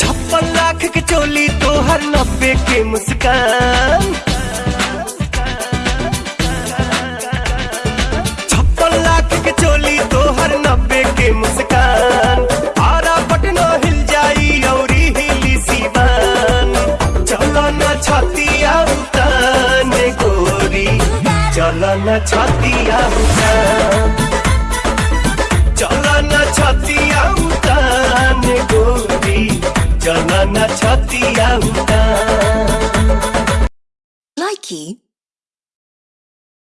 छप्पन लाख के चोली तोहर नब्बे के मुस्कान। छप्पन लाख के चोली तो हर नब्बे के मुस्कान। आरा पटना हिल जाई औरी हिली सीवान। चलो न छतिया गोरी। चलो न छतिया उतान चलो न छतिया उतान Likey.